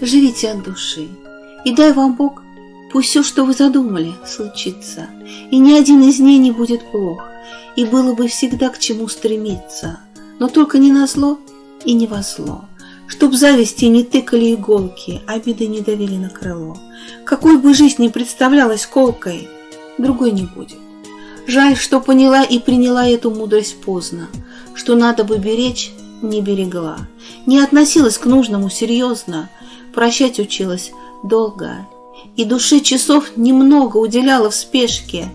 живите от души. И дай вам Бог, пусть все, что вы задумали, случится, и ни один из дней не будет плох, и было бы всегда к чему стремиться, но только не на зло и не во зло, чтоб зависти не тыкали иголки, обиды не давили на крыло. Какой бы жизнь ни представлялась колкой, другой не будет. Жаль, что поняла и приняла эту мудрость поздно, что надо бы беречь, не берегла, не относилась к нужному серьезно, прощать училась долго, и душе часов немного уделяла в спешке,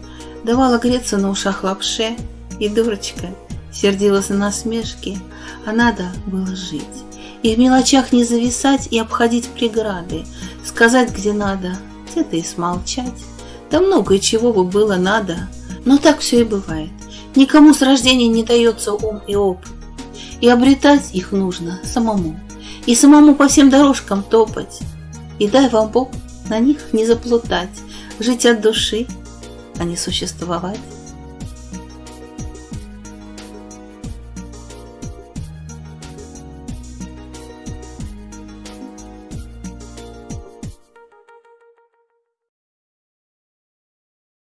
давала греться на ушах лапше, и дурочка сердилась на насмешки, а надо было жить. И в мелочах не зависать и обходить преграды, сказать, где надо, где-то и смолчать. Да много и чего бы было надо, но так все и бывает. Никому с рождения не дается ум и опыт. И обретать их нужно самому. И самому по всем дорожкам топать. И дай вам Бог на них не заплутать, жить от души, а не существовать.